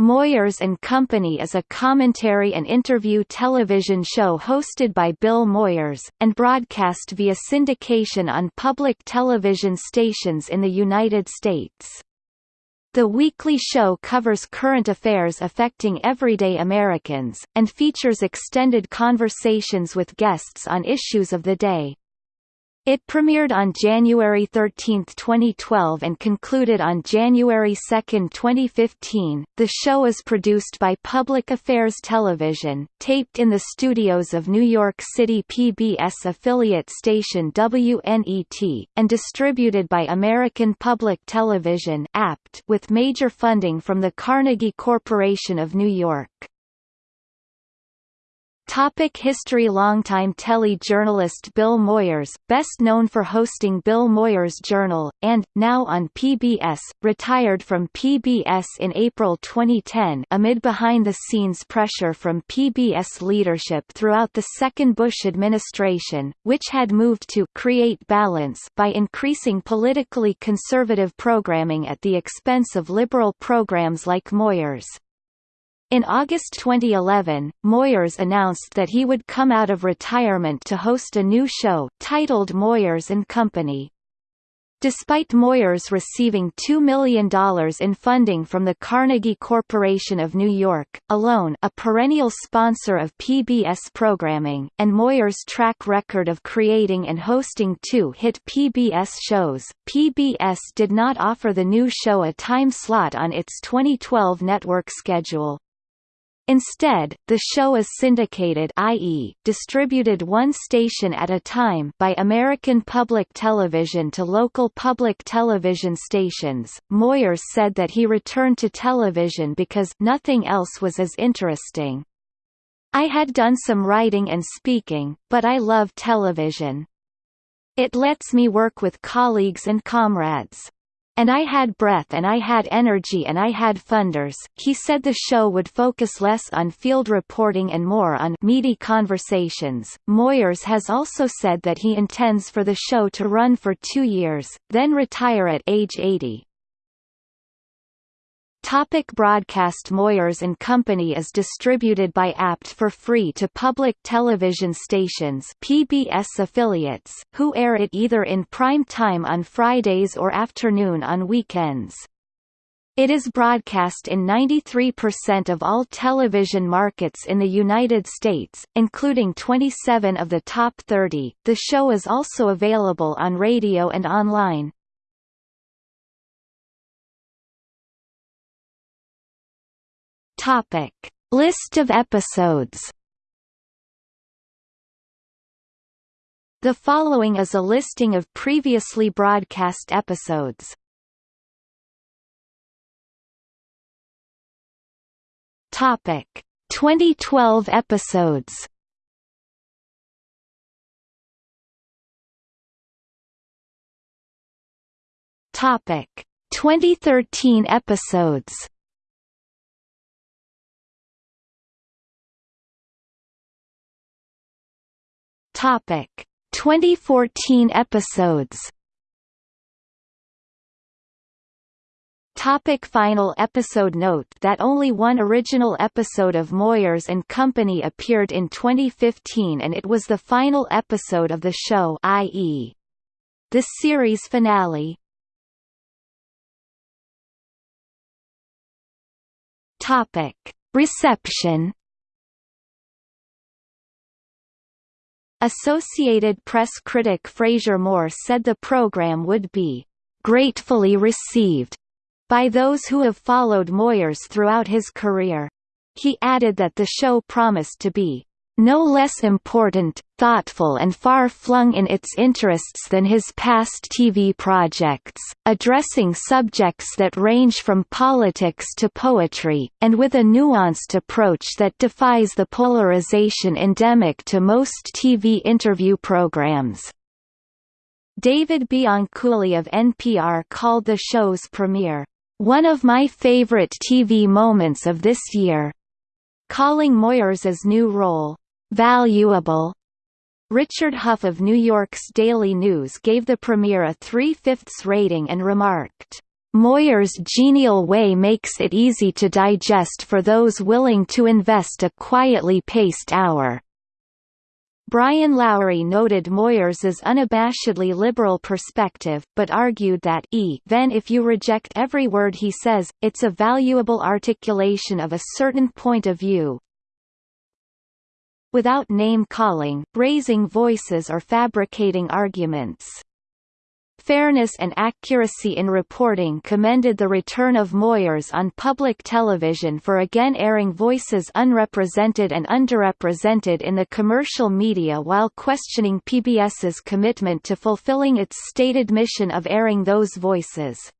Moyers and Company is a commentary and interview television show hosted by Bill Moyers, and broadcast via syndication on public television stations in the United States. The weekly show covers current affairs affecting everyday Americans, and features extended conversations with guests on issues of the day. It premiered on January 13, 2012 and concluded on January 2, 2015. The show is produced by Public Affairs Television, taped in the studios of New York City PBS affiliate station WNET, and distributed by American Public Television (APT) with major funding from the Carnegie Corporation of New York. Topic history Longtime tele-journalist Bill Moyers, best known for hosting Bill Moyers Journal, and, now on PBS, retired from PBS in April 2010 amid behind-the-scenes pressure from PBS leadership throughout the second Bush administration, which had moved to create balance by increasing politically conservative programming at the expense of liberal programs like Moyers. In August 2011, Moyers announced that he would come out of retirement to host a new show, titled Moyers and Company. Despite Moyers receiving $2 million in funding from the Carnegie Corporation of New York, alone a perennial sponsor of PBS programming, and Moyers' track record of creating and hosting two hit PBS shows, PBS did not offer the new show a time slot on its 2012 network schedule. Instead, the show is syndicated i.e., distributed one station at a time by American Public Television to local public television stations. Moyers said that he returned to television because nothing else was as interesting. I had done some writing and speaking, but I love television. It lets me work with colleagues and comrades. And I had breath and I had energy and I had funders. He said the show would focus less on field reporting and more on meaty conversations. Moyers has also said that he intends for the show to run for two years, then retire at age 80. Topic broadcast Moyers and Company is distributed by APT for free to public television stations PBS affiliates, who air it either in prime time on Fridays or afternoon on weekends. It is broadcast in 93% of all television markets in the United States, including 27 of the top 30. The show is also available on radio and online. Topic: List of episodes. The following is a listing of previously broadcast episodes. Topic: 2012 episodes. Topic: 2013 episodes. Topic 2014 episodes Topic final episode Note that only one original episode of Moyers and Company appeared in 2015 and it was the final episode of the show i.e. the series finale. Topic. Reception Associated Press critic Frazier Moore said the program would be gratefully received by those who have followed Moyers throughout his career. He added that the show promised to be no less important, thoughtful and far-flung in its interests than his past TV projects, addressing subjects that range from politics to poetry, and with a nuanced approach that defies the polarization endemic to most TV interview programs. David Bianculli of NPR called the show's premiere, "...one of my favorite TV moments of this year," calling Moyers' new role, valuable. Richard Huff of New York's Daily News gave the premiere a three-fifths rating and remarked, Moyer's genial way makes it easy to digest for those willing to invest a quietly paced hour. Brian Lowry noted Moyers's unabashedly liberal perspective, but argued that even if you reject every word he says, it's a valuable articulation of a certain point of view. Without name-calling, raising voices or fabricating arguments. Fairness and accuracy in reporting commended the return of Moyers on public television for again airing voices unrepresented and underrepresented in the commercial media while questioning PBS's commitment to fulfilling its stated mission of airing those voices.